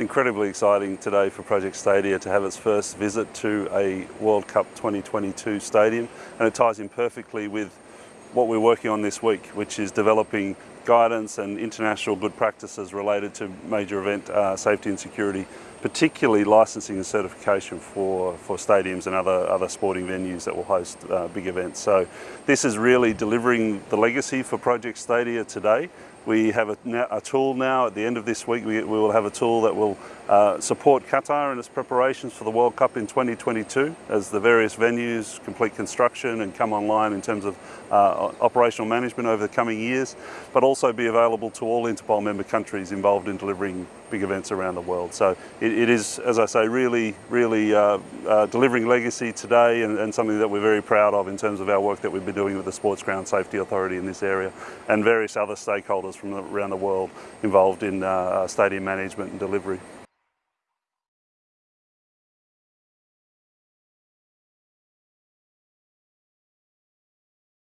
It's incredibly exciting today for Project Stadia to have its first visit to a World Cup 2022 stadium. And it ties in perfectly with what we're working on this week, which is developing guidance and international good practices related to major event uh, safety and security, particularly licensing and certification for, for stadiums and other, other sporting venues that will host uh, big events. So this is really delivering the legacy for Project Stadia today we have a, a, tool now at the end of this week. We, we will have a tool that will uh, support Qatar in its preparations for the World Cup in 2022 as the various venues complete construction and come online in terms of uh, operational management over the coming years, but also be available to all Interpol member countries involved in delivering big events around the world. So it, it is, as I say, really, really uh, uh, delivering legacy today and, and, something that we're very proud of in terms of our work that we've been doing with the Sports Ground Safety Authority in this area and various other stakeholders from around the world involved in uh, stadium management and delivery.